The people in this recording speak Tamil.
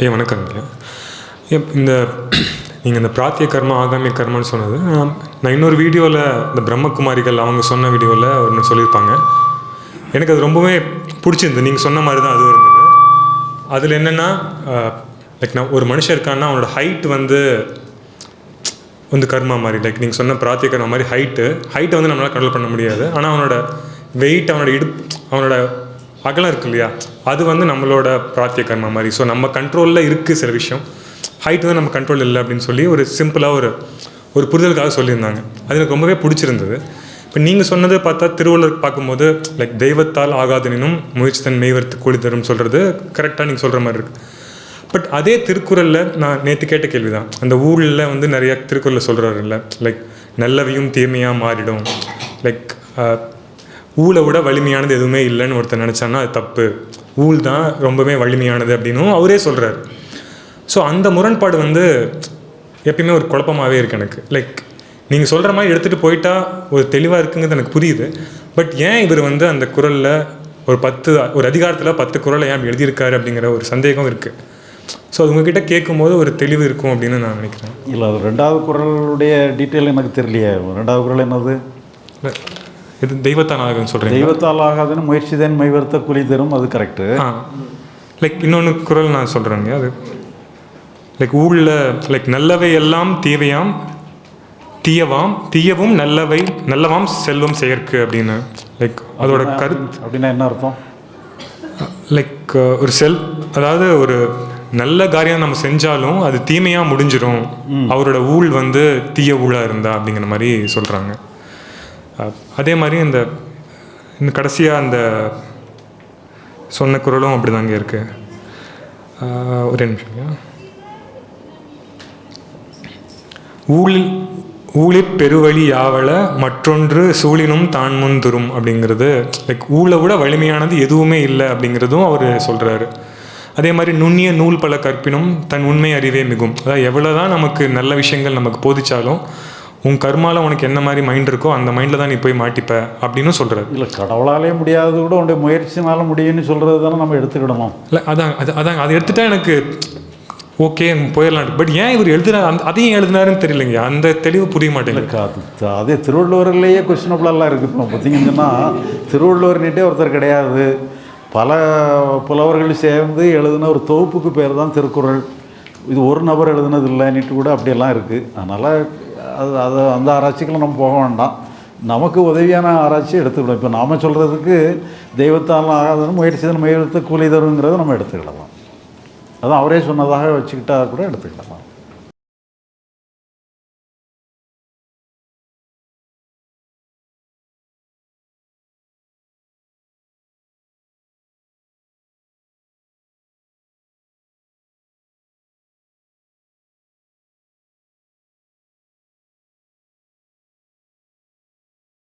ஐயா வணக்கம் ஐயா. இந்த நீங்கள் இந்த பிராத்திய கர்மா ஆகாமிய கர்மான்னு சொன்னது நான் இன்னொரு வீடியோவில் இந்த பிரம்மகுமாரிகள் அவங்க சொன்ன வீடியோவில் ஒன்று சொல்லியிருப்பாங்க. எனக்கு அது ரொம்பவே பிடிச்சிருந்தது. நீங்கள் சொன்ன மாதிரி தான் அதுவும் இருந்தது. அதில் என்னென்னா லைக் நான் ஒரு மனுஷன் இருக்கான்னா அவனோட ஹைட் வந்து வந்து கர்மா மாதிரி லைக் நீங்கள் சொன்ன பிராத்திய கர்மா மாதிரி ஹைட்டு ஹைட்டை வந்து நம்மளால் கண்ட்ரோல் பண்ண முடியாது. ஆனால் அவனோட வெயிட் அவனோட இடுப் அவனோட அகலம் இருக்கு இல்லையா? அது வந்து நம்மளோட பிராத்திய கர்மா மாதிரி. ஸோ நம்ம கண்ட்ரோலில் இருக்குது சில விஷயம். ஹைட் வந்து நம்ம கண்ட்ரோல் இல்லை அப்படின்னு சொல்லி ஒரு சிம்பிளாக ஒரு ஒரு புரிதலுக்காக சொல்லியிருந்தாங்க. அது எனக்கு ரொம்பவே பிடிச்சிருந்தது. இப்போ நீங்கள் சொன்னதை பார்த்தா திருவள்ளுவர் பார்க்கும்போது லைக் தெய்வத்தால் ஆகாதனினும் முயற்சி தன் மெய்வர்த்து கூலி தரும் சொல்கிறது கரெக்டாக நீங்கள் சொல்கிற மாதிரி இருக்குது பட் அதே திருக்குறளில் நான் நேற்று கேட்ட கேள்வி தான் அந்த ஊரில் வந்து நிறையா திருக்குறளில் சொல்கிறாருல்ல லைக் நல்லவையும் தீமையாக மாறிடும். லைக் ஊழை விட வலிமையானது எதுவுமே இல்லைன்னு ஒருத்தர் நினச்சான்னா அது தப்பு. ஊழ் தான் ரொம்பவே வலிமையானது அப்படின்னும் அவரே சொல்கிறார் ஸோ அந்த முரண்பாடு வந்து எப்பயுமே ஒரு குழப்பமாகவே இருக்குது எனக்கு. லைக் நீங்கள் சொல்கிற மாதிரி எடுத்துகிட்டு போயிட்டா ஒரு தெளிவாக இருக்குங்கிறது எனக்கு புரியுது. பட் ஏன் இவர் வந்து அந்த குரலில் ஒரு பத்து ஒரு அதிகாரத்தில் பத்து குரலை ஏன் எழுதியிருக்காரு அப்படிங்கிற ஒரு சந்தேகம் இருக்குது ஸோ அது உங்ககிட்ட கேட்கும்போது ஒரு தெளிவு இருக்கும் அப்படின்னு நான் நினைக்கிறேன். இல்லை அது ரெண்டாவது குரலுடைய டீட்டெயில் எனக்கு தெரியலையே. ரெண்டாவது குரல் என்னது? இது தெய்வத்தான் ஆகுன்னு சொல்கிறீங்க தெய்வத்தால் ஆகாதுன்னு முயற்சி தான் மைவர்த்த குழி தரும் அது கரெக்டு லைக் இன்னொன்று குரல் நான் சொல்கிறேங்க அது. லைக் ஊழில் லைக் நல்லவை எல்லாம் தீவையாம் தீயவாம் தீயவும் நல்லவை நல்லவாம் செல்வம் செயற்கு அப்படின்னு. லைக் அதோட கருத்து அப்படின்னா என்ன அர்த்தம்? லைக் ஒரு செல் அதாவது ஒரு நல்ல காரியம் நம்ம செஞ்சாலும் அது தீமையாக முடிஞ்சிடும் அவரோட ஊழ் வந்து தீய ஊழாக இருந்தா அப்படிங்கிற மாதிரி சொல்கிறாங்க அதே மாதிரி இந்த இந்த கடைசியாக அந்த சொன்ன குரலும் அப்படிதாங்க இருக்கு. இருக்குது ஒரே நிமிஷம் ஊழில் ஊழிற் பெருவழி யாவல மற்றொன்று சூழினும் தான் முந்துரும் அப்படிங்கிறது லைக் ஊழை விட வலிமையானது எதுவுமே இல்லை அப்படிங்கிறதும் அவர் சொல்கிறாரு அதே மாதிரி நுண்ணிய நூல் பல கற்பினும் தன் உண்மை அறிவே மிகும். அதாவது எவ்வளோ தான் நமக்கு நல்ல விஷயங்கள் நமக்கு போதிச்சாலும் உன் கர்மால உனக்கு என்ன மாதிரி மைண்ட் இருக்கோ அந்த மைண்டில் தான் நீ போய் மாட்டிப்ப அப்படின்னு சொல்கிறாரு இல்லை கடவுளாலே முடியாதது கூட உன்னுடைய முயற்சினால முடியும்னு சொல்கிறது தானே நம்ம எடுத்துக்கிடணும். இல்லை அதான் அது அதான் அதை எடுத்துட்டா எனக்கு ஓகே போயிடலாம் பட் ஏன் இவர் எழுதுனா அந்த அதையும் எழுதினாருன்னு தெரியலைங்க. அந்த தெளிவு புரிய மாட்டேங்குது. அது திருவள்ளுவர்லேயே கொஸ்டினபிளெல்லாம் இருக்குது இப்போ பார்த்தீங்கன்னு சொன்னால் திருவள்ளுவர்கிட்டே ஒருத்தர் கிடையாது. பல புலவர்கள் சேர்ந்து எழுதின ஒரு தொகுப்புக்கு பேர் தான் திருக்குறள். இது ஒரு நபர் எழுதுனது இல்லைன்னுட்டு கூட அப்படியெல்லாம் இருக்குது அதனால் அது அது அந்த ஆராய்ச்சிக்கெல்லாம் நம்ம போக வேண்டாம். நமக்கு உதவியான ஆராய்ச்சி எடுத்துக்கலாம் இப்போ நாம் சொல்கிறதுக்கு தெய்வத்தால் ஆகாதுன்னு முயற்சி தான் முயற்சி கூலி தருங்கிறத நம்ம எடுத்துக்கிடலாம். அதுதான் அவரே சொன்னதாக வச்சுக்கிட்டா கூட எடுத்துக்கிடலாம்.